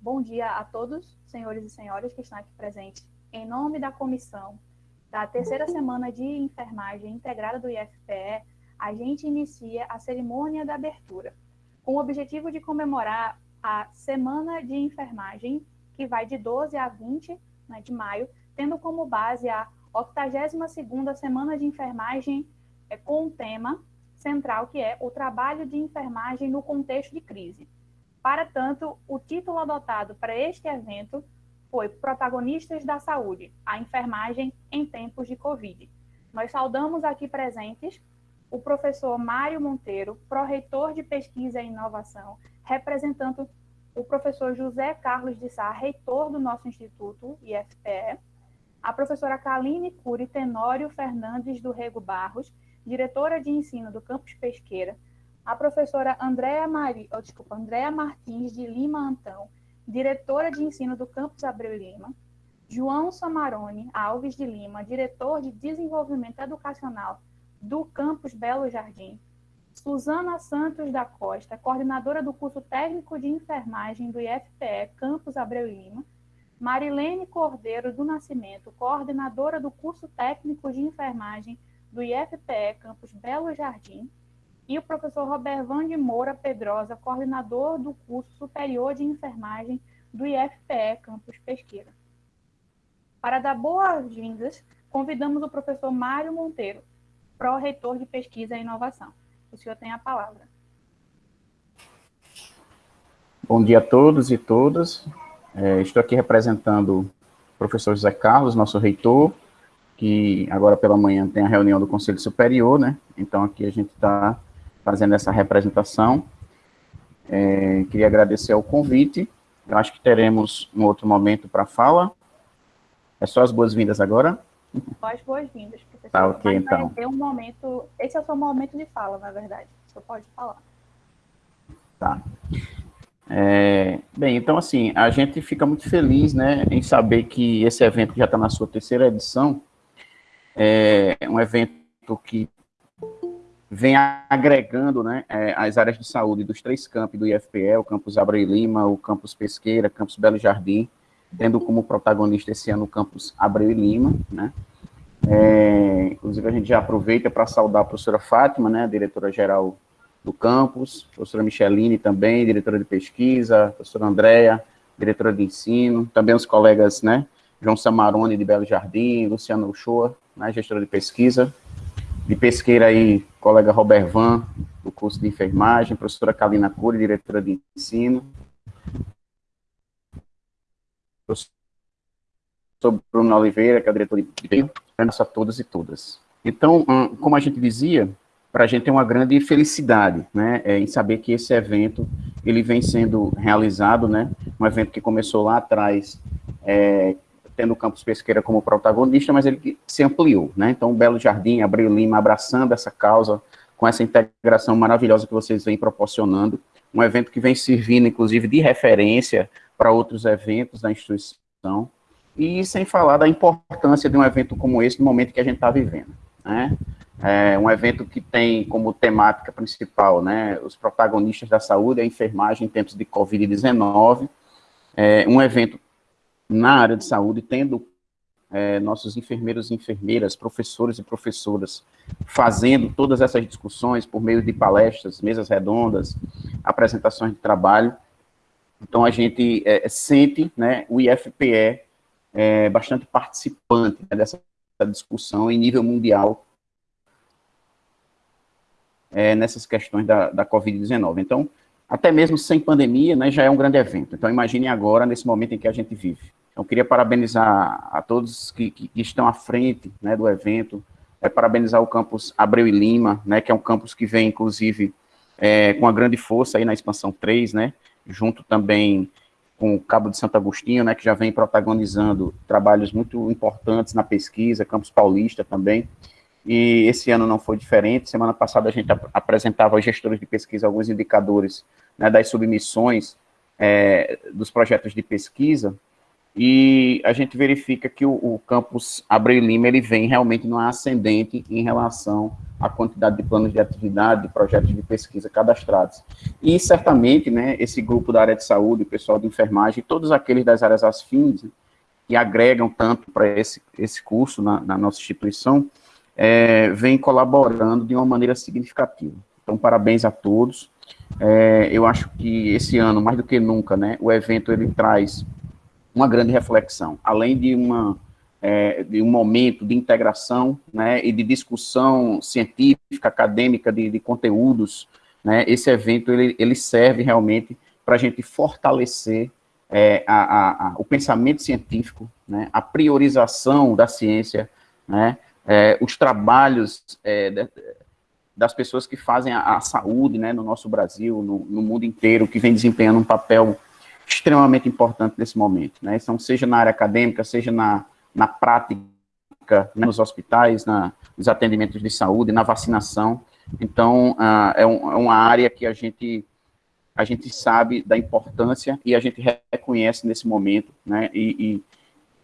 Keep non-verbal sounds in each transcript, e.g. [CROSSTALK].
Bom dia a todos, senhores e senhoras que estão aqui presentes. Em nome da comissão da terceira semana de enfermagem integrada do IFPE, a gente inicia a cerimônia da abertura, com o objetivo de comemorar a Semana de Enfermagem, que vai de 12 a 20 né, de maio, tendo como base a 82ª Semana de Enfermagem é, com um tema central que é o trabalho de enfermagem no contexto de crise. Para tanto, o título adotado para este evento foi Protagonistas da Saúde, a enfermagem em tempos de Covid. Nós saudamos aqui presentes o professor Mário Monteiro, pró-reitor de Pesquisa e Inovação, representando o professor José Carlos de Sá, reitor do nosso instituto, IFPE, a professora Kaline Cury Tenório Fernandes do Rego Barros, diretora de ensino do campus Pesqueira, a professora Andréa Mari, Andréa Martins de Lima Antão, diretora de ensino do campus Abreu Lima, João Samarone Alves de Lima, diretor de desenvolvimento educacional do campus Belo Jardim, Suzana Santos da Costa, coordenadora do curso técnico de enfermagem do IFPE Campus Abreu Lima, Marilene Cordeiro do Nascimento, coordenadora do curso técnico de enfermagem do IFPE Campus Belo Jardim, e o professor Robervan de Moura Pedrosa, coordenador do curso superior de enfermagem do IFPE Campus Pesqueira. Para dar boas-vindas, convidamos o professor Mário Monteiro, pró-reitor de Pesquisa e Inovação. O senhor tem a palavra. Bom dia a todos e todas. É, estou aqui representando o professor José Carlos, nosso reitor, que agora pela manhã tem a reunião do Conselho Superior, né? Então aqui a gente está fazendo essa representação. É, queria agradecer ao convite. Eu acho que teremos um outro momento para fala. É só as boas-vindas agora? Só as boas-vindas, professor. Tá, ok, Mas então. ter um momento... Esse é o seu momento de fala, na verdade. Você pode falar. Tá. É, bem, então assim, a gente fica muito feliz, né, em saber que esse evento já está na sua terceira edição, é um evento que vem agregando né, é, as áreas de saúde dos três campos do IFPE, o campus Abreu Lima, o campus Pesqueira, campus Belo Jardim, tendo como protagonista esse ano o campus Abreu Lima, né, é, inclusive a gente já aproveita para saudar a professora Fátima, né, diretora-geral do campus, professora Micheline também, diretora de pesquisa, professora Andréa, diretora de ensino, também os colegas, né, João Samarone, de Belo Jardim, Luciano Uchoa, né, gestora de pesquisa, de pesqueira aí, colega Robert Van, do curso de enfermagem, professora Kalina Cury, diretora de ensino, professor Bruno Oliveira, que é o diretor de ensino, a todos e todas. Então, hum, como a gente dizia, para a gente é uma grande felicidade, né, é, em saber que esse evento, ele vem sendo realizado, né, um evento que começou lá atrás, é, tendo o Campus Pesqueira como protagonista, mas ele se ampliou, né, então Belo Jardim, Abril Lima, abraçando essa causa, com essa integração maravilhosa que vocês vêm proporcionando, um evento que vem servindo, inclusive, de referência para outros eventos da instituição, e sem falar da importância de um evento como esse no momento que a gente está vivendo, né, é um evento que tem como temática principal, né, os protagonistas da saúde, a enfermagem em tempos de Covid-19, é um evento na área de saúde, tendo é, nossos enfermeiros e enfermeiras, professores e professoras, fazendo todas essas discussões por meio de palestras, mesas redondas, apresentações de trabalho. Então, a gente é, sente né, o IFPE é, bastante participante né, dessa discussão em nível mundial é, nessas questões da, da Covid-19. Então, até mesmo sem pandemia, né, já é um grande evento. Então, imagine agora, nesse momento em que a gente vive. Então, queria parabenizar a todos que, que, estão à frente né, do evento, é, parabenizar o campus Abreu e Lima, né, que é um campus que vem, inclusive, é, com uma grande força aí na expansão 3, né, junto também com o Cabo de Santo Agostinho, né, que já vem protagonizando trabalhos muito importantes na pesquisa, Campus Paulista também, e esse ano não foi diferente. Semana passada a gente ap apresentava aos gestores de pesquisa alguns indicadores né, das submissões é, dos projetos de pesquisa, e a gente verifica que o, o campus Abreu Lima, ele vem realmente numa ascendente em relação à quantidade de planos de atividade, de projetos de pesquisa cadastrados. E, certamente, né, esse grupo da área de saúde, o pessoal de enfermagem, todos aqueles das áreas afins, que agregam tanto para esse, esse curso na, na nossa instituição, é, vem colaborando de uma maneira significativa. Então, parabéns a todos. É, eu acho que esse ano, mais do que nunca, né, o evento ele traz uma grande reflexão, além de, uma, é, de um momento de integração né, e de discussão científica, acadêmica, de, de conteúdos, né, esse evento ele, ele serve realmente para a gente fortalecer é, a, a, a, o pensamento científico, né, a priorização da ciência, né, é, os trabalhos é, de, das pessoas que fazem a, saúde né, no nosso Brasil, no, no, mundo inteiro, que vem desempenhando um papel extremamente importante nesse momento, né? Então, seja na área acadêmica, seja na, na prática, né, nos hospitais, na, nos atendimentos de saúde, na vacinação. Então, uh, é, um, é, uma área que a gente, a gente sabe da importância e a gente reconhece nesse momento, né? E,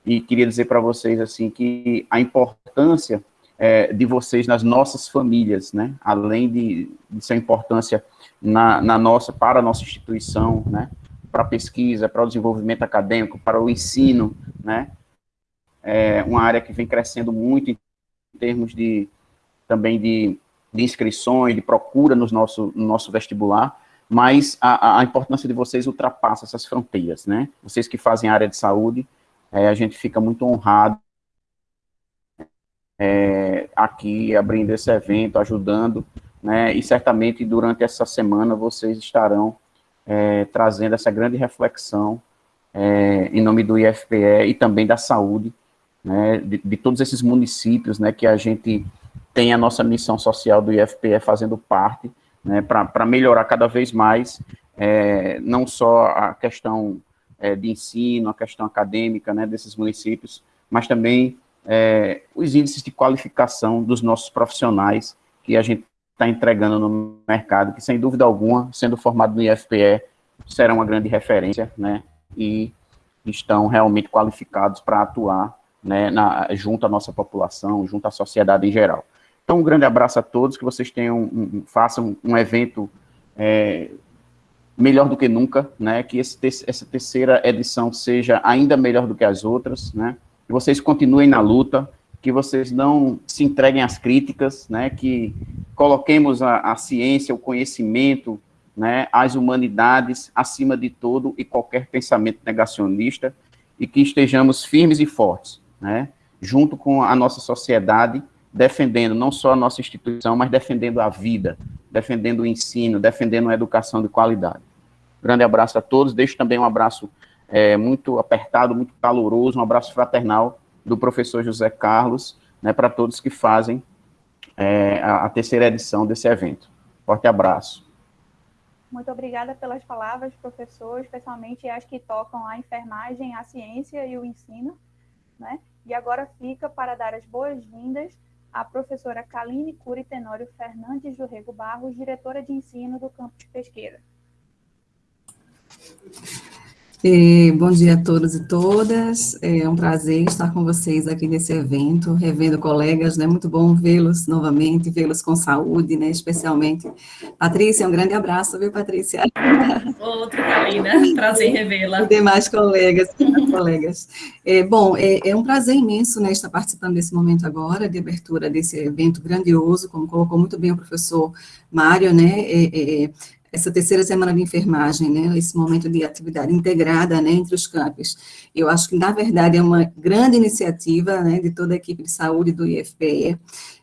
e, e queria dizer para vocês, assim, que a importância é, de vocês nas nossas famílias, né? Além de, de sua importância na, na nossa, para a nossa instituição, né? Para a pesquisa, para o desenvolvimento acadêmico, para o ensino, né? É uma área que vem crescendo muito em termos de também de, de inscrições, de procura no nosso, no nosso vestibular, mas a, a importância de vocês ultrapassa essas fronteiras, né? Vocês que fazem área de saúde, é, a gente fica muito honrado é, aqui abrindo esse evento, ajudando, né? E certamente durante essa semana vocês estarão é, trazendo essa grande reflexão é, em nome do IFPE e também da saúde, né, de, de, todos esses municípios, né, que a gente tem a nossa missão social do IFPE fazendo parte, né, para melhorar cada vez mais, é, não só a questão é, de ensino, a questão acadêmica, né, desses municípios, mas também é, os índices de qualificação dos nossos profissionais, que a gente está entregando no mercado, que sem dúvida alguma, sendo formado no IFPE, será uma grande referência, né, e estão realmente qualificados para atuar, né, na, junto à nossa população, junto à sociedade em geral. Então, um grande abraço a todos, que vocês tenham, um, façam um evento é, melhor do que nunca, né, que esse, essa terceira edição seja ainda melhor do que as outras, né, que vocês continuem na luta, que vocês não se entreguem às críticas, né, que coloquemos a, a ciência, o conhecimento, né, as humanidades acima de todo e qualquer pensamento negacionista e que estejamos firmes e fortes, né, junto com a nossa sociedade, defendendo não só a nossa instituição, mas defendendo a vida, defendendo o ensino, defendendo a educação de qualidade. Grande abraço a todos, deixo também um abraço é, muito apertado, muito caloroso, um abraço fraternal do professor José Carlos, né, para todos que fazem é, a, a, terceira edição desse evento. Forte abraço. Muito obrigada pelas palavras, professor, especialmente as que tocam a enfermagem, a ciência e o ensino. Né? E agora fica para dar as boas-vindas à professora Kaline Curi Tenório Fernandes do Rego Barros, diretora de ensino do campus Pesqueira. É, bom dia a todos e todas, é um prazer estar com vocês aqui nesse evento, revendo colegas, né, muito bom vê-los novamente, vê-los com saúde, né, especialmente. Patrícia, um grande abraço, viu, Patrícia? Outro, Carolina, prazer revê-la. E demais colegas, demais colegas. É, bom, é, é, um prazer imenso, né, estar participando desse momento agora, de abertura desse evento grandioso, como colocou muito bem o professor Mário, né, é, é essa terceira semana de enfermagem, né, esse momento de atividade integrada, né, entre os campos. Eu acho que, na verdade, é uma grande iniciativa, né, de toda a equipe de saúde do IFPE,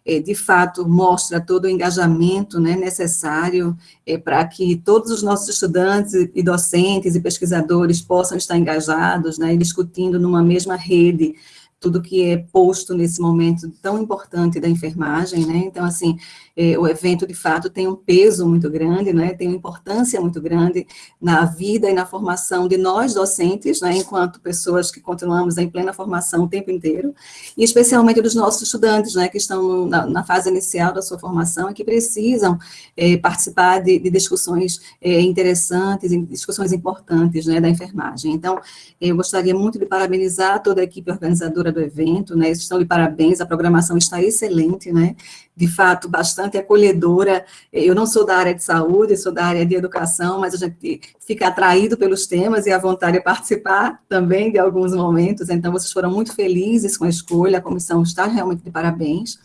é, de fato, mostra todo o engajamento, né, necessário é, para que todos os nossos estudantes e docentes e pesquisadores possam estar engajados, né, discutindo numa mesma rede, tudo que é posto nesse momento tão importante da enfermagem, né? Então, assim, é, o evento, de fato, tem um peso muito grande, né? Tem uma importância muito grande na vida e na formação de nós, docentes, né? Enquanto pessoas que continuamos em plena formação o tempo inteiro, e especialmente dos nossos estudantes, né? Que estão na, na fase inicial da sua formação e que precisam é, participar de, de discussões é, interessantes, discussões importantes, né? Da enfermagem. Então, eu gostaria muito de parabenizar toda a equipe organizadora do evento, né, estão de parabéns, a programação está excelente, né, de fato, bastante acolhedora, eu não sou da área de saúde, sou da área de educação, mas a gente fica atraído pelos temas e a vontade de participar também de alguns momentos, então vocês foram muito felizes com a escolha, a comissão está realmente de parabéns,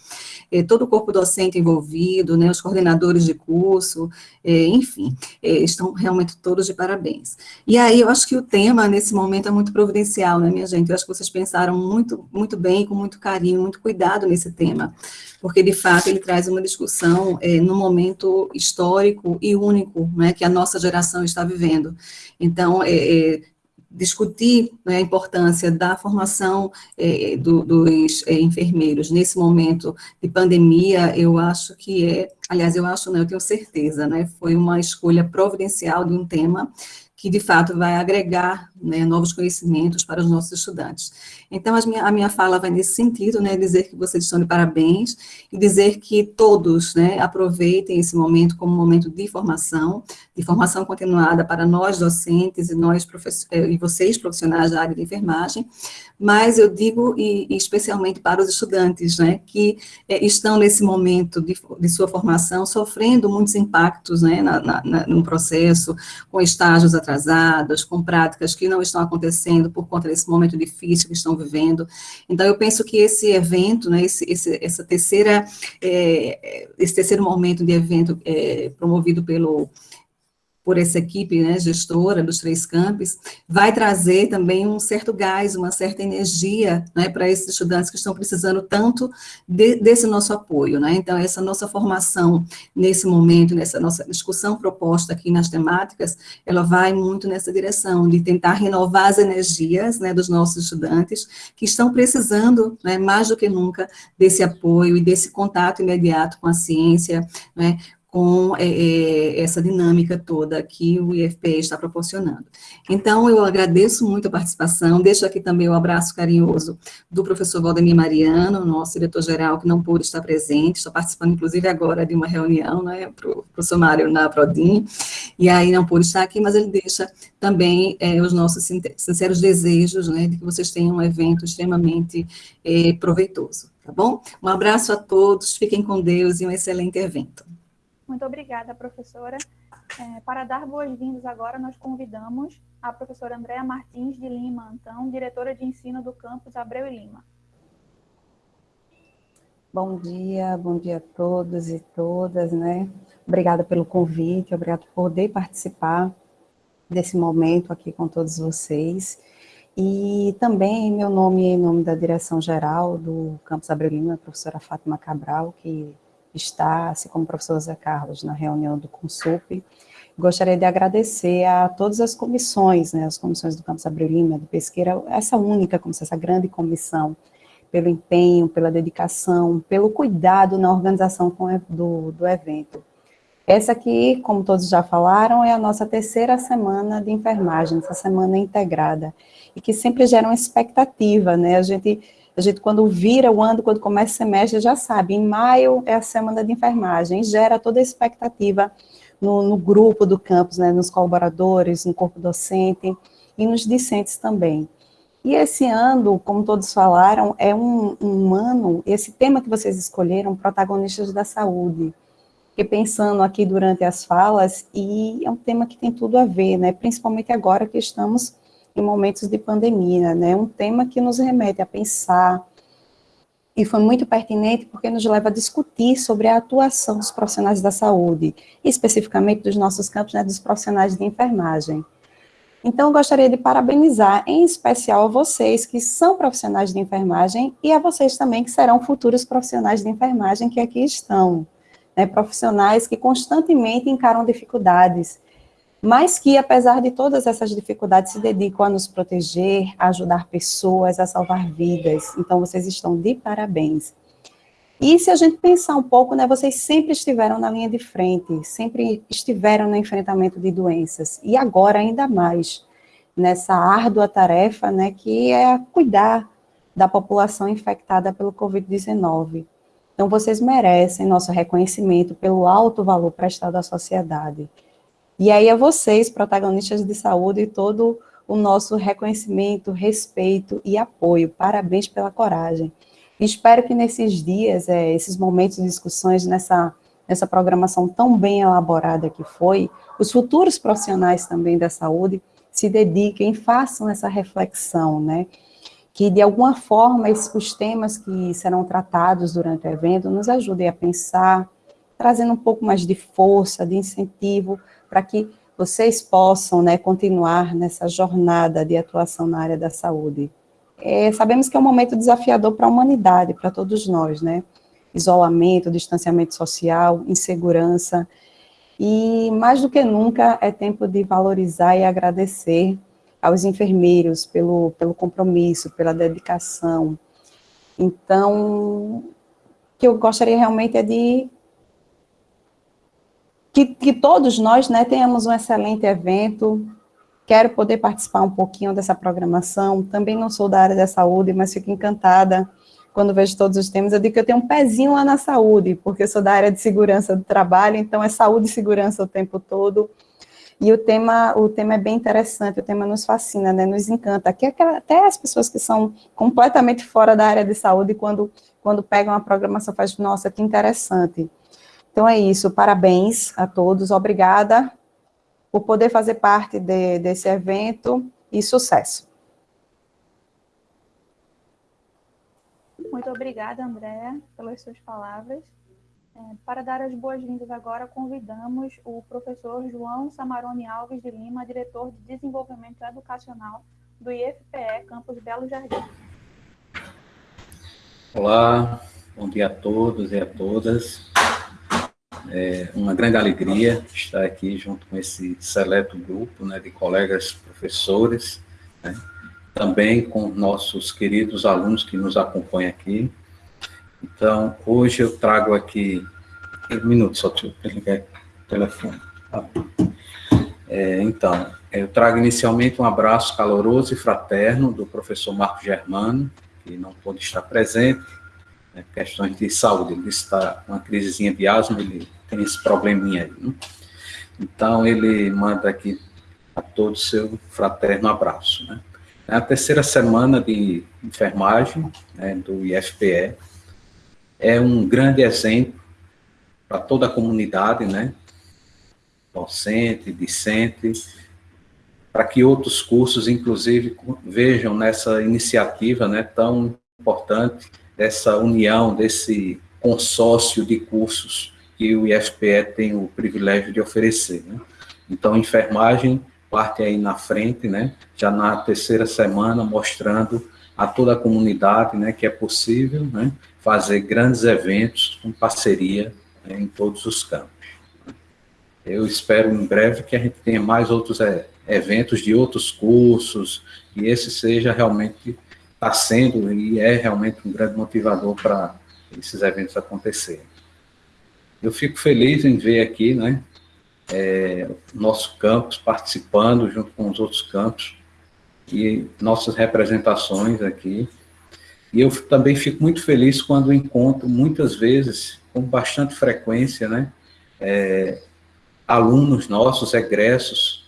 é, todo o corpo docente envolvido, né, os coordenadores de curso, é, enfim, é, estão realmente todos de parabéns. E aí, eu acho que o tema, nesse momento, é muito providencial, né, minha gente? Eu acho que vocês pensaram muito, muito bem, com muito carinho, muito cuidado nesse tema, porque, de fato, ele traz uma discussão é, no momento histórico e único, né, que a nossa geração está vivendo. Então, discutir né, a importância da formação é, do, dos é, enfermeiros nesse momento de pandemia, eu acho que é, aliás, eu acho, não, eu tenho certeza, né, foi uma escolha providencial de um tema que de fato vai agregar né, novos conhecimentos para os nossos estudantes. Então, minha, a minha fala vai nesse sentido, né, dizer que vocês estão de parabéns e dizer que todos né, aproveitem esse momento como um momento de formação, de formação continuada para nós docentes e nós eh, e vocês profissionais da área de enfermagem, mas eu digo e, e especialmente para os estudantes, né, que é, estão nesse momento de, de, sua formação sofrendo muitos impactos, né, na, na, no processo, com estágios atrasados, com práticas que não estão acontecendo por conta desse momento difícil que estão vivendo. Então, eu penso que esse evento, né, esse, esse essa terceira, é, esse terceiro momento de evento é, promovido pelo por essa equipe né, gestora dos três campos, vai trazer também um certo gás, uma certa energia né, para esses estudantes que estão precisando tanto de, desse nosso apoio. Né? Então, essa nossa formação nesse momento, nessa nossa discussão proposta aqui nas temáticas, ela vai muito nessa direção, de tentar renovar as energias né, dos nossos estudantes, que estão precisando, né, mais do que nunca, desse apoio e desse contato imediato com a ciência, né, com é, é, essa dinâmica toda que o IFPE está proporcionando. Então, eu agradeço muito a participação, deixo aqui também o abraço carinhoso do professor Valdemir Mariano, nosso diretor-geral, que não pôde estar presente, está participando, inclusive, agora de uma reunião, né, para o professor Mário na Prodim, e aí não pôde estar aqui, mas ele deixa também é, os nossos sinceros desejos, né, de que vocês tenham um evento extremamente é, proveitoso, tá bom? Um abraço a todos, fiquem com Deus e um excelente evento. Muito obrigada, professora. É, para dar boas-vindas agora, nós convidamos a professora Andréa Martins de Lima, então, diretora de ensino do campus Abreu e Lima. Bom dia, bom dia a todos e todas, né? Obrigada pelo convite, obrigada por poder participar desse momento aqui com todos vocês. E também, meu nome em nome da direção geral do Campus Abreu Lima, a professora Fátima Cabral, que está, assim como o professor Zé Carlos, na reunião do Consup. Gostaria de agradecer a todas as comissões, né, as comissões do Campus Abreu Lima, do Pesqueira, essa única comissão, essa grande comissão, pelo empenho, pela dedicação, pelo cuidado na organização do, do evento. Essa aqui, como todos já falaram, é a nossa terceira semana de enfermagem, essa semana integrada, e que sempre gera uma expectativa, né, a gente a gente, quando vira o ano, quando começa o semestre, já sabe, em maio é a semana de enfermagem, gera toda a expectativa no, no grupo do campus, né, nos colaboradores, no corpo docente e nos discentes também. E esse ano, como todos falaram, é um, um ano, esse tema que vocês escolheram, protagonistas da saúde, Fiquei pensando aqui durante as falas, e é um tema que tem tudo a ver, né, principalmente agora que estamos em momentos de pandemia, né? Um tema que nos remete a pensar, e foi muito pertinente porque nos leva a discutir sobre a atuação dos profissionais da saúde, especificamente dos nossos campos, né, dos profissionais de enfermagem. Então, gostaria de parabenizar, em especial a vocês que são profissionais de enfermagem e a vocês também que serão futuros profissionais de enfermagem que aqui estão, né, profissionais que constantemente encaram dificuldades, mas que, apesar de todas essas dificuldades, se dedicam a nos proteger, a ajudar pessoas, a salvar vidas. Então, vocês estão de parabéns. E se a gente pensar um pouco, né, vocês sempre estiveram na linha de frente, sempre estiveram no enfrentamento de doenças, e agora ainda mais, nessa árdua tarefa, né, que é cuidar da população infectada pelo Covid-19. Então, vocês merecem nosso reconhecimento pelo alto valor prestado à sociedade. E aí é vocês, protagonistas de saúde, todo o nosso reconhecimento, respeito e apoio. Parabéns pela coragem. Espero que nesses dias, é, esses momentos de discussões, nessa, nessa programação tão bem elaborada que foi, os futuros profissionais também da saúde se dediquem, façam essa reflexão, né? Que, de alguma forma, esses, os temas que serão tratados durante o evento nos ajudem a pensar, trazendo um pouco mais de força, de incentivo, para que vocês possam né, continuar nessa jornada de atuação na área da saúde. É, sabemos que é um momento desafiador para a humanidade, para todos nós, né? Isolamento, distanciamento social, insegurança, e mais do que nunca é tempo de valorizar e agradecer aos enfermeiros pelo, pelo compromisso, pela dedicação. Então, o que eu gostaria realmente é de que, que todos nós né, tenhamos um excelente evento. Quero poder participar um pouquinho dessa programação. Também não sou da área da saúde, mas fico encantada quando vejo todos os temas. Eu digo que eu tenho um pezinho lá na saúde, porque eu sou da área de segurança do trabalho, então é saúde e segurança o tempo todo. E o tema, o tema é bem interessante, o tema nos fascina, né, nos encanta. Aqui, até as pessoas que são completamente fora da área de saúde, quando, quando pegam a programação, faz nossa, que interessante. Então é isso, parabéns a todos, obrigada por poder fazer parte de, desse evento e sucesso. Muito obrigada, Andréa, pelas suas palavras. É, para dar as boas-vindas agora, convidamos o professor João Samarone Alves de Lima, diretor de Desenvolvimento Educacional do IFPE Campus Belo Jardim. Olá, bom dia a todos e a todas. É uma grande alegria estar aqui junto com esse seleto grupo né, de colegas professores, né, também com nossos queridos alunos que nos acompanham aqui. Então, hoje eu trago aqui... Um minuto só, deixa eu ligar o telefone. Tá é, então, eu trago inicialmente um abraço caloroso e fraterno do professor Marco Germano, que não pôde estar presente, né, questões de saúde, ele está com uma crisezinha de asma, ele tem esse probleminha aí. Né? Então, ele manda aqui a todos seu fraterno abraço. Né? É a terceira semana de enfermagem né, do IFPE é um grande exemplo para toda a comunidade, né, docente, discente, para que outros cursos, inclusive, vejam nessa iniciativa né, tão importante, dessa união, desse consórcio de cursos que o IFPE tem o privilégio de oferecer. Né? Então, enfermagem parte aí na frente, né? já na terceira semana, mostrando a toda a comunidade né, que é possível né, fazer grandes eventos com parceria né, em todos os campos. Eu espero em breve que a gente tenha mais outros é, eventos de outros cursos, e esse seja realmente, está sendo e é realmente um grande motivador para esses eventos acontecerem. Eu fico feliz em ver aqui, né, é, nosso campus participando junto com os outros campos e nossas representações aqui. E eu também fico muito feliz quando encontro, muitas vezes, com bastante frequência, né, é, alunos nossos, egressos,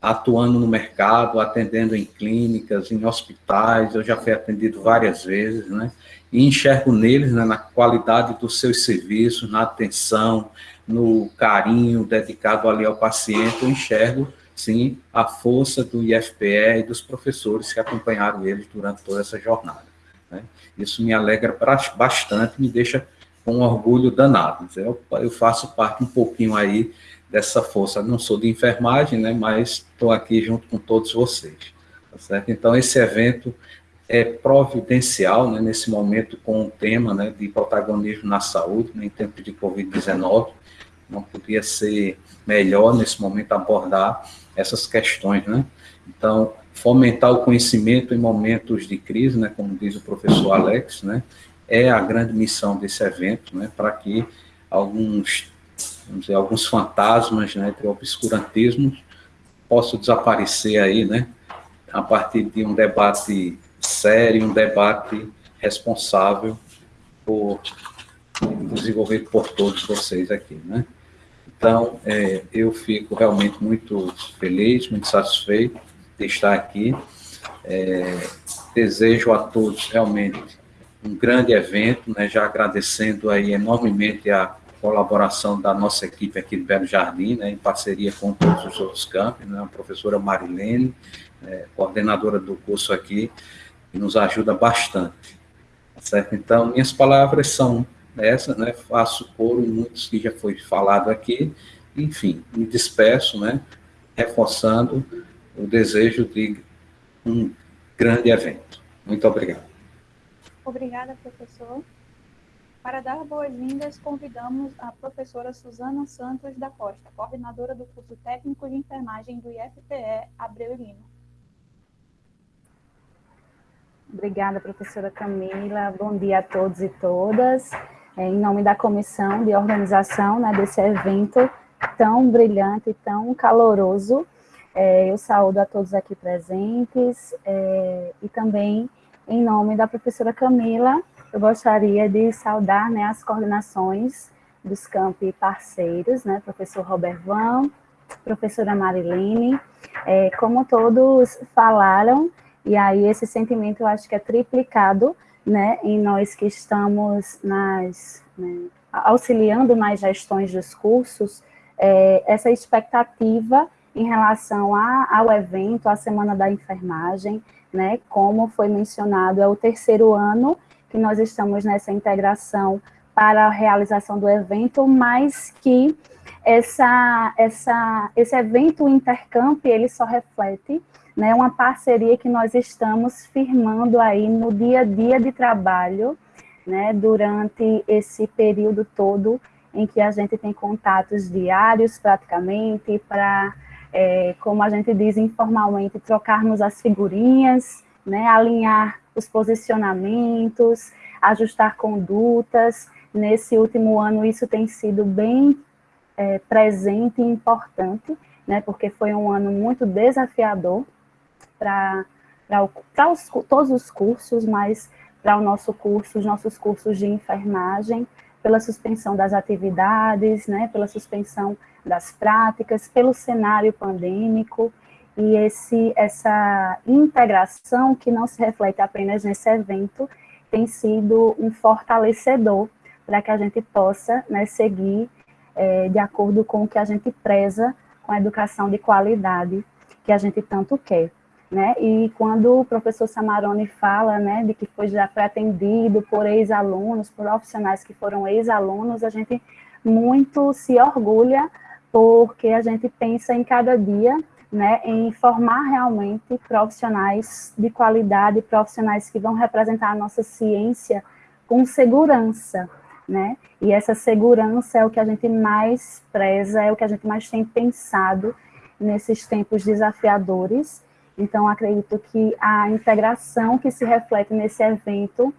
atuando no mercado, atendendo em clínicas, em hospitais, eu já fui atendido várias vezes, né, e enxergo neles, né, na qualidade dos seus serviços, na atenção, no carinho dedicado ali ao paciente, eu enxergo, sim, a força do IFPE e dos professores que acompanharam eles durante toda essa jornada. Né? Isso me alegra bastante, me deixa com um orgulho danado. Eu, eu faço parte um pouquinho aí dessa força. Não sou de enfermagem, né, mas estou aqui junto com todos vocês. Tá certo? Então, esse evento é providencial né, nesse momento com o tema né, de protagonismo na saúde, né, em tempo de Covid-19, não podia ser melhor nesse momento abordar essas questões, né? Então, fomentar o conhecimento em momentos de crise, né, como diz o professor Alex, né, é a grande missão desse evento, né, para que alguns, dizer, alguns fantasmas, né, de obscurantismo possam desaparecer aí, né, a partir de um debate sério, um debate responsável por desenvolvido por todos vocês aqui, né. Então, é, eu fico realmente muito feliz, muito satisfeito de estar aqui. É, desejo a todos realmente um grande evento, né, já agradecendo aí enormemente a colaboração da nossa equipe aqui do Belo Jardim, né, em parceria com todos os outros campos, né, a professora Marilene, é, coordenadora do curso aqui, que nos ajuda bastante. Certo? Então, minhas palavras são essas, né, faço coro muitos que já foi falado aqui, enfim, me despeço, né, reforçando o desejo de um grande evento. Muito obrigado. Obrigada, professor. Para dar boas-vindas, convidamos a professora Suzana Santos da Costa, coordenadora do curso técnico de enfermagem do IFPE Abreu e Lima. Obrigada, professora Camila. Bom dia a todos e todas. É, em nome da comissão de organização né, desse evento tão brilhante e tão caloroso, é, eu saúdo a todos aqui presentes é, e também, em nome da professora Camila, eu gostaria de saudar né, as coordenações dos campi parceiros, né, professor Robert Van, professora Marilene, é, como todos falaram, e aí esse sentimento eu acho que é triplicado, né, em nós que estamos nas, né, auxiliando nas gestões dos cursos, é, essa expectativa em relação a, ao evento, a Semana da Enfermagem, né, como foi mencionado, é o terceiro ano que nós estamos nessa integração para a realização do evento, mas que essa, essa, esse evento Intercamp, ele só reflete né, uma parceria que nós estamos firmando aí no dia a dia de trabalho, né, durante esse período todo em que a gente tem contatos diários praticamente para é, como a gente diz informalmente, trocarmos as figurinhas, né, alinhar os posicionamentos, ajustar condutas. Nesse último ano, isso tem sido bem é, presente e importante, né, porque foi um ano muito desafiador para todos os cursos, mas para o nosso curso, os nossos cursos de enfermagem, pela suspensão das atividades, né, pela suspensão das práticas, pelo cenário pandêmico, e esse, essa integração que não se reflete apenas nesse evento, tem sido um fortalecedor para que a gente possa né, seguir é, de acordo com o que a gente preza com a educação de qualidade que a gente tanto quer. Né? E quando o professor Samarone fala né, de que foi já foi atendido por ex-alunos, por profissionais que foram ex-alunos, a gente muito se orgulha porque a gente pensa em cada dia né, em formar realmente profissionais de qualidade, profissionais que vão representar a nossa ciência com segurança, né? E essa segurança é o que a gente mais preza, é o que a gente mais tem pensado nesses tempos desafiadores. Então, acredito que a integração que se reflete nesse evento,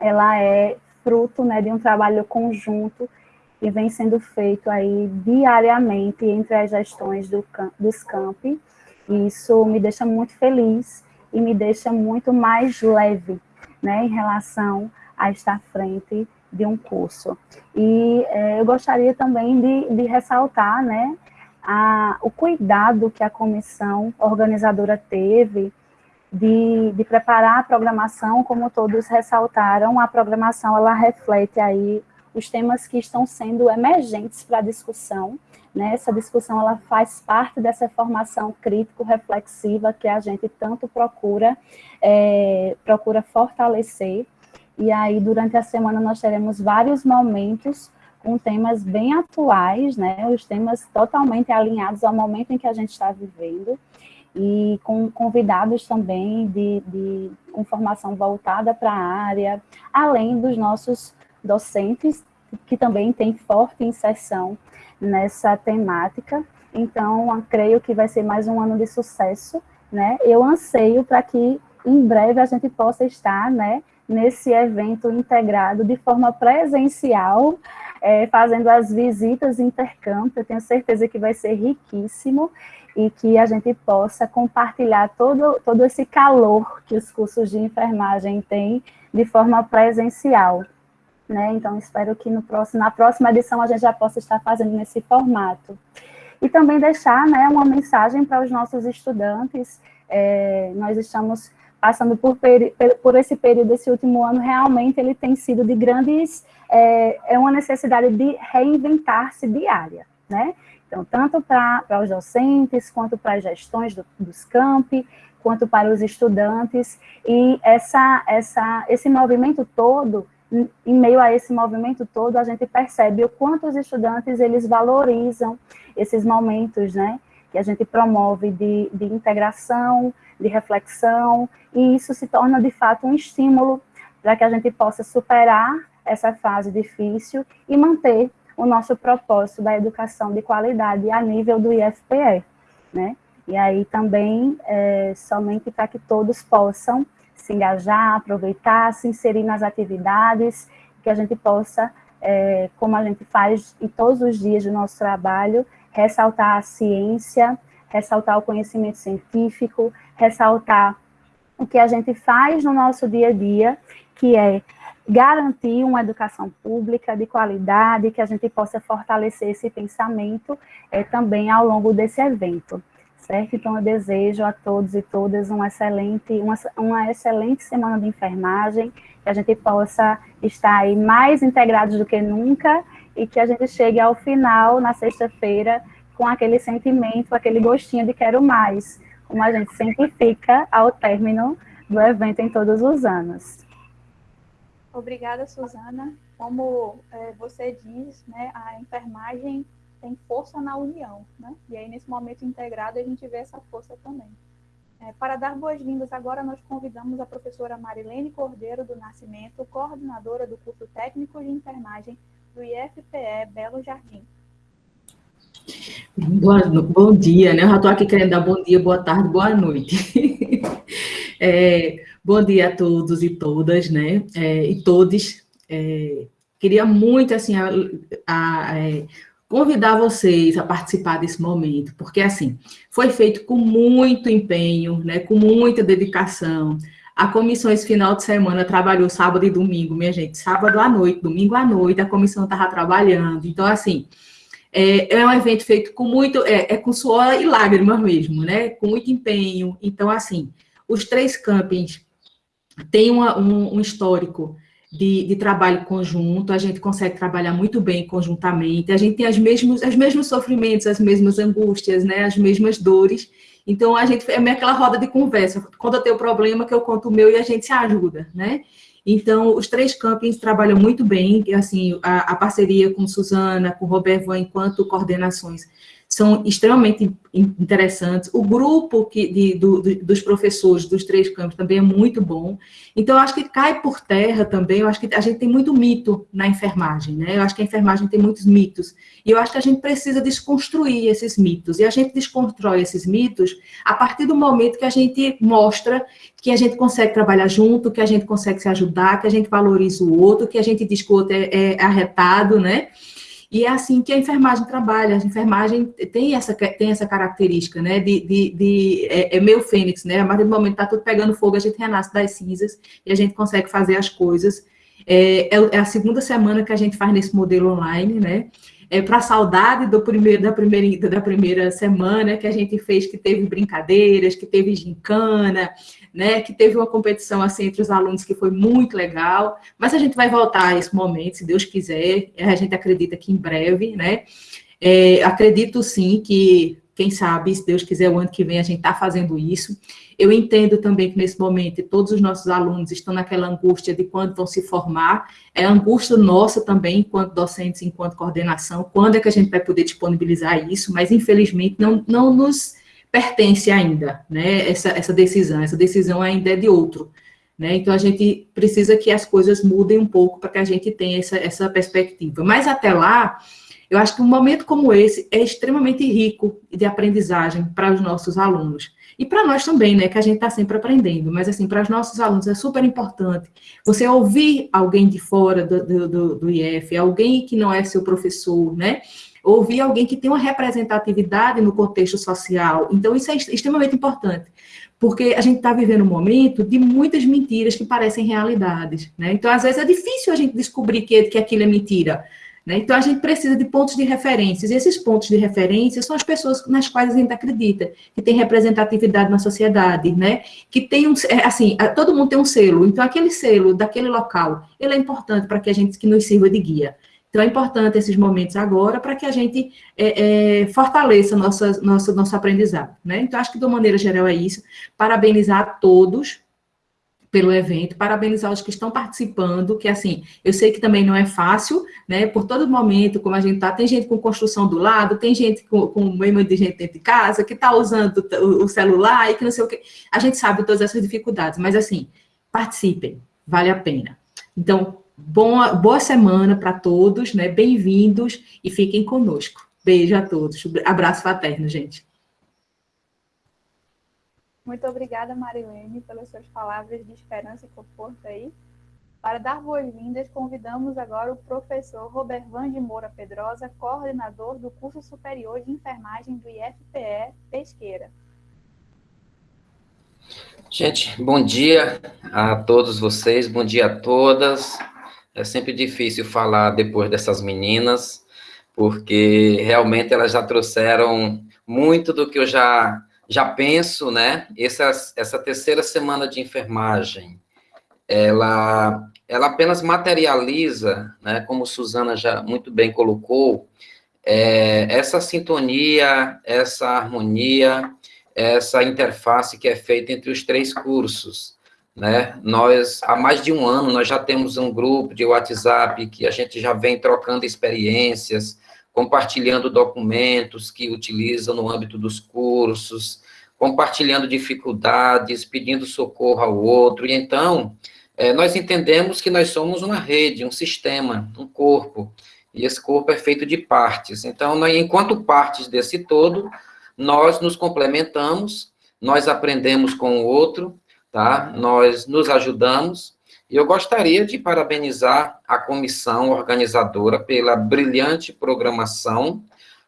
ela é fruto né, de um trabalho conjunto e vem sendo feito aí diariamente entre as gestões do, dos campi. Isso me deixa muito feliz e me deixa muito mais leve, né, em relação a estar à frente de um curso. E é, eu gostaria também de, de ressaltar, né, a, o cuidado que a comissão organizadora teve de, de, preparar a programação, como todos ressaltaram, a programação ela reflete aí os temas que estão sendo emergentes para a discussão. Né? Essa discussão ela faz parte dessa formação crítico-reflexiva que a gente tanto procura, é, procura fortalecer. E aí, durante a semana, nós teremos vários momentos com temas bem atuais, né? os temas totalmente alinhados ao momento em que a gente está vivendo, e com convidados também de, de com formação voltada para a área, além dos nossos docentes, que também têm forte inserção nessa temática. Então, creio que vai ser mais um ano de sucesso, né? Eu anseio para que em breve a gente possa estar, né, nesse evento integrado de forma presencial, é, fazendo as visitas intercâmbio. Eu tenho certeza que vai ser riquíssimo e que a gente possa compartilhar todo, todo esse calor que os cursos de enfermagem têm de forma presencial. Né? Então, espero que no próximo, na próxima edição a gente já possa estar fazendo nesse formato. E também deixar né, uma mensagem para os nossos estudantes. É, nós estamos passando por, por esse período, esse último ano, realmente ele tem sido de grandes, é, é uma necessidade de reinventar-se diária, né? Então, tanto para os docentes, quanto para as gestões do, dos campi, quanto para os estudantes, e essa, essa, esse movimento todo, em meio a esse movimento todo, a gente percebe o quanto os estudantes, eles valorizam esses momentos, né, que a gente promove de, de integração, de reflexão, e isso se torna, de fato, um estímulo para que a gente possa superar essa fase difícil e manter o nosso propósito da educação de qualidade a nível do IFPE, né? E aí também, é, somente para que todos possam se engajar, aproveitar, se inserir nas atividades, que a gente possa, é, como a gente faz em todos os dias do nosso trabalho, ressaltar a ciência, ressaltar o conhecimento científico, ressaltar o que a gente faz no nosso dia a dia, que é garantir uma educação pública de qualidade, que a gente possa fortalecer esse pensamento é, também ao longo desse evento, certo? Então, eu desejo a todos e todas uma excelente, uma, uma excelente semana de enfermagem, que a gente possa estar aí mais integrados do que nunca e que a gente chegue ao final, na sexta-feira, com aquele sentimento, aquele gostinho de quero mais, como a gente sempre fica ao término do evento em todos os anos. Obrigada, Suzana. Como é, você diz, né, a enfermagem tem força na união, né? E aí, nesse momento integrado, a gente vê essa força também. É, para dar boas-vindas, agora nós convidamos a professora Marilene Cordeiro do Nascimento, coordenadora do curso técnico de enfermagem do IFPE Belo Jardim. Boa, bom dia, né? Eu já estou aqui querendo dar bom dia, boa tarde, boa noite. [LAUGHS] é, bom dia a todos e todas, né? É, e todos. É, queria muito, assim, a, a, a, é, convidar vocês a participar desse momento, porque, assim, foi feito com muito empenho, né? Com muita dedicação. A comissão esse final de semana trabalhou sábado e domingo, minha gente. Sábado à noite, domingo à noite, a comissão estava trabalhando. Então, assim, é, é um evento feito com muito, é, é, com suor e lágrimas mesmo, né? Com muito empenho. Então, assim, os três campings têm uma, um, um, histórico de, de, trabalho conjunto, a gente consegue trabalhar muito bem conjuntamente, a gente tem as mesmos, os mesmos sofrimentos, as mesmas angústias, né? As mesmas dores. Então, a gente é meio aquela roda de conversa. Quando eu tenho problema, que eu conto o meu e a gente se ajuda, né? Então, os três campings trabalham muito bem, assim, a, a parceria com Suzana, com Roberto, enquanto coordenações, são extremamente interessantes. O grupo que, de, do, dos professores dos três campos também é muito bom. Então, eu acho que cai por terra também, eu acho que a gente tem muito mito na enfermagem, né? Eu acho que a enfermagem tem muitos mitos. E eu acho que a gente precisa desconstruir esses mitos. E a gente desconstrói esses mitos a partir do momento que a gente mostra que a gente consegue trabalhar junto, que a gente consegue se ajudar, que a gente valoriza o outro, que a gente diz que o outro é, é arretado, né? E é assim que a enfermagem trabalha. A enfermagem tem essa, tem essa característica, né? De, de, de é, é meio fênix, né? A partir do momento que está tudo pegando fogo, a gente renasce das cinzas e a gente consegue fazer as coisas. É, é, é a segunda semana que a gente faz nesse modelo online, né? É para saudade do primeiro, da, primeira, da primeira semana que a gente fez, que teve brincadeiras, que teve gincana, né, que teve uma competição assim entre os alunos que foi muito legal, mas a gente vai voltar a esse momento, se Deus quiser, a gente acredita que em breve, né, é, acredito sim que, quem sabe, se Deus quiser, o ano que vem a gente está fazendo isso. Eu entendo também que nesse momento todos os nossos alunos estão naquela angústia de quando vão se formar, é angústia nossa também, enquanto docentes, enquanto coordenação, quando é que a gente vai poder disponibilizar isso, mas infelizmente não, não nos pertence ainda, né, essa, essa decisão, essa decisão ainda é de outro, né, então a gente precisa que as coisas mudem um pouco para que a gente tenha essa, essa perspectiva, mas até lá, Eu acho que um momento como esse é extremamente rico de aprendizagem para os nossos alunos. E para nós também, né, que a gente está sempre aprendendo, mas assim, para os nossos alunos é super importante você ouvir alguém de fora do, do, do, IF, alguém que não é seu professor, né, ouvir alguém que tem uma representatividade no contexto social. Então, isso é extremamente importante, porque a gente está vivendo um momento de muitas mentiras que parecem realidades, né? Então, às vezes, é difícil a gente descobrir que, que aquilo é mentira, né? Então, a gente precisa de pontos de referências, e esses pontos de referência são as pessoas nas quais a gente acredita, que tem representatividade na sociedade, né? Que tem um, é, assim, todo mundo tem um selo, então aquele selo daquele local, ele é importante para que a gente, que nos sirva de guia. Então, é importante esses momentos agora para que a gente é, é, fortaleça nossa, nossa, nosso aprendizado. Né? Então, acho que, de uma maneira geral, é isso. Parabenizar a todos pelo evento, parabenizar os que estão participando, que, assim, eu sei que também não é fácil, né? Por todo momento, como a gente está, tem gente com construção do lado, tem gente com, com meio de gente dentro de casa, que está usando o, o celular e que não sei o quê. A gente sabe todas essas dificuldades, mas, assim, participem, vale a pena. Então, Boa, boa semana para todos, né? Bem-vindos e fiquem conosco. Beijo a todos. Abraço fraterno, gente. Muito obrigada, Marilene, pelas suas palavras de esperança e conforto aí. Para dar boas-vindas, convidamos agora o professor Robervan de Moura Pedrosa, coordenador do curso superior de enfermagem do IFPE Pesqueira. Gente, bom dia a todos vocês, bom dia a todas. É sempre difícil falar depois dessas meninas, porque realmente elas já trouxeram muito do que eu já, já penso, né? Essa, essa terceira semana de enfermagem, ela, ela apenas materializa, né, como Suzana já muito bem colocou, é, essa sintonia, essa harmonia, essa interface que é feita entre os três cursos né? Nós, há mais de um ano, nós já temos um grupo de WhatsApp que a gente já vem trocando experiências, compartilhando documentos que utilizam no âmbito dos cursos, compartilhando dificuldades, pedindo socorro ao outro, e então, é, nós entendemos que nós somos uma rede, um sistema, um corpo, e esse corpo é feito de partes, então, nós, enquanto partes desse todo, nós nos complementamos, nós aprendemos com o outro, tá? Nós nos ajudamos e eu gostaria de parabenizar a comissão organizadora pela brilhante programação,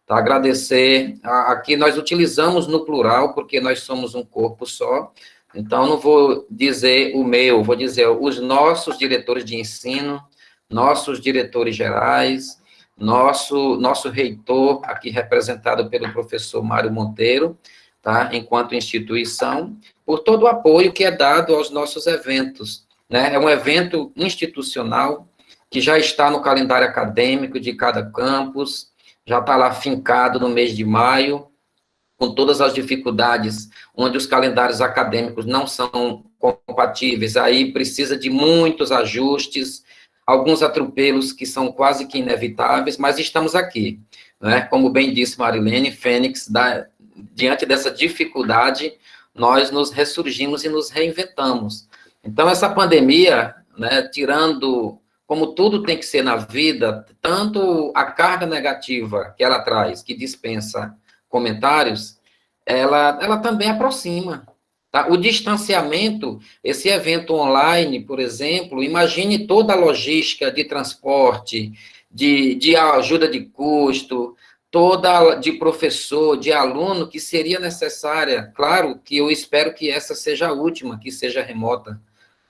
tá? Agradecer, aqui nós utilizamos no plural, porque nós somos um corpo só, então não vou dizer o meu, vou dizer os nossos diretores de ensino, nossos diretores gerais, nosso, nosso reitor, aqui representado pelo professor Mário Monteiro, tá? enquanto instituição, por todo o apoio que é dado aos nossos eventos. Né? É um evento institucional que já está no calendário acadêmico de cada campus, já está lá fincado no mês de maio, com todas as dificuldades, onde os calendários acadêmicos não são compatíveis, aí precisa de muitos ajustes, alguns atropelos que são quase que inevitáveis, mas estamos aqui. Né? Como bem disse Marilene, Fênix, da, diante dessa dificuldade, nós nos ressurgimos e nos reinventamos. Então, essa pandemia, né, tirando, como tudo tem que ser na vida, tanto a carga negativa que ela traz, que dispensa comentários, ela, ela também aproxima. Tá? O distanciamento, esse evento online, por exemplo, imagine toda a logística de transporte, de, de ajuda de custo, toda de professor, de aluno, que seria necessária. Claro que eu espero que essa seja a última, que seja remota.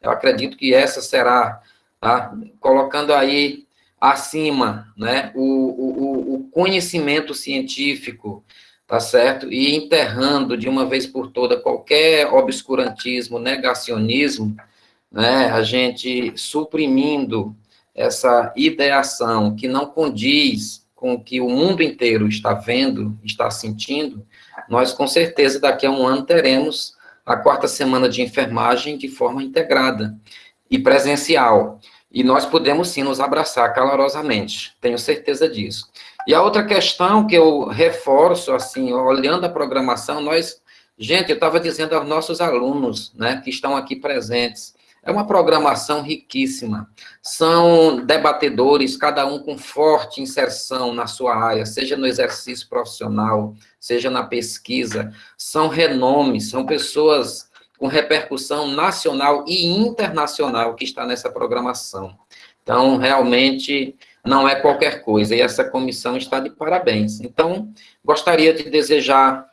Eu acredito que essa será, tá? colocando aí acima né, o, o, o conhecimento científico, tá certo? E enterrando de uma vez por toda qualquer obscurantismo, negacionismo, né, a gente suprimindo essa ideação que não condiz com o que o mundo inteiro está vendo, está sentindo, nós com certeza daqui a um ano teremos a quarta semana de enfermagem de forma integrada e presencial. E nós podemos sim nos abraçar calorosamente, tenho certeza disso. E a outra questão que eu reforço, assim, olhando a programação, nós, gente, eu estava dizendo aos nossos alunos, né, que estão aqui presentes, É uma programação riquíssima. São debatedores, cada um com forte inserção na sua área, seja no exercício profissional, seja na pesquisa. São renomes, são pessoas com repercussão nacional e internacional que está nessa programação. Então, realmente, não é qualquer coisa, e essa comissão está de parabéns. Então, gostaria de desejar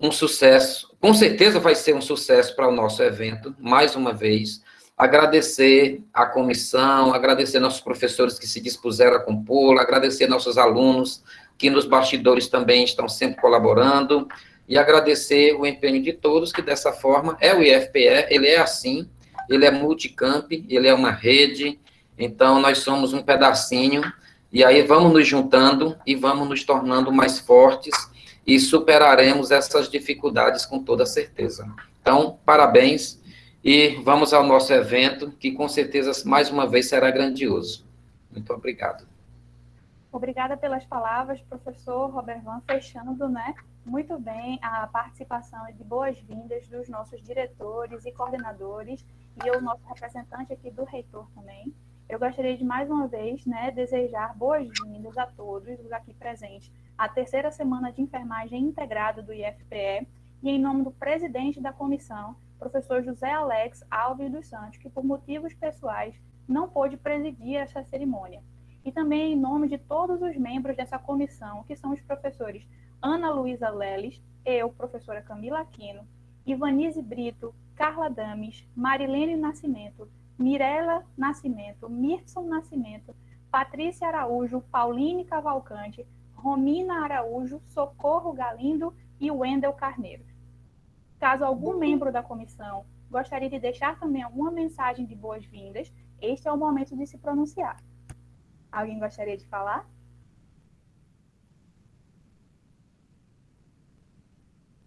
um sucesso, com certeza vai ser um sucesso para o nosso evento, mais uma vez, agradecer a comissão, agradecer nossos professores que se dispuseram a compô-la, agradecer nossos alunos que nos bastidores também estão sempre colaborando, e agradecer o empenho de todos, que dessa forma é o IFPE, ele é assim, ele é multicamp, ele é uma rede, então nós somos um pedacinho, e aí vamos nos juntando e vamos nos tornando mais fortes e superaremos essas dificuldades com toda certeza. Então, parabéns e vamos ao nosso evento, que com certeza, mais uma vez, será grandioso. Muito obrigado. Obrigada pelas palavras, professor Robert Van, fechando, né, muito bem a participação de boas-vindas dos nossos diretores e coordenadores e o nosso representante aqui do reitor também. Eu gostaria de mais uma vez, né, desejar boas-vindas a todos os aqui presentes à terceira semana de enfermagem integrada do IFPE e em nome do presidente da comissão, professor José Alex Alves dos Santos, que por motivos pessoais não pôde presidir essa cerimônia. E também em nome de todos os membros dessa comissão, que são os professores Ana Luísa Leles, eu, professora Camila Aquino, Ivanise Brito, Carla Dames, Marilene Nascimento, Mirela Nascimento, Mirson Nascimento, Patrícia Araújo, Pauline Cavalcante, Romina Araújo, Socorro Galindo e Wendel Carneiro. Caso algum membro da comissão gostaria de deixar também alguma mensagem de boas-vindas, este é o momento de se pronunciar. Alguém gostaria de falar?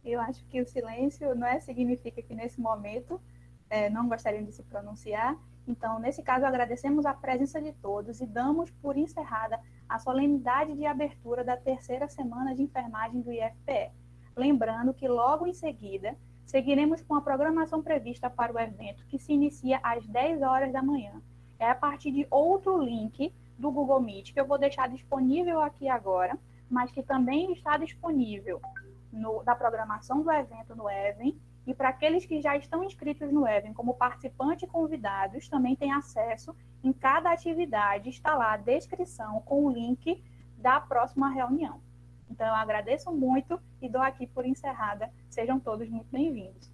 Eu acho que o silêncio não é significa que nesse momento é, não gostariam de se pronunciar. Então, nesse caso, agradecemos a presença de todos e damos por encerrada a solenidade de abertura da terceira semana de enfermagem do IFPE. Lembrando que logo em seguida seguiremos com a programação prevista para o evento, que se inicia às 10 horas da manhã. É a partir de outro link do Google Meet, que eu vou deixar disponível aqui agora, mas que também está disponível no, da programação do evento no Even. E para aqueles que já estão inscritos no Even como participante e convidados, também tem acesso em cada atividade, está lá a descrição com o link da próxima reunião. Então, eu agradeço muito e dou aqui por encerrada. Sejam todos muito bem-vindos.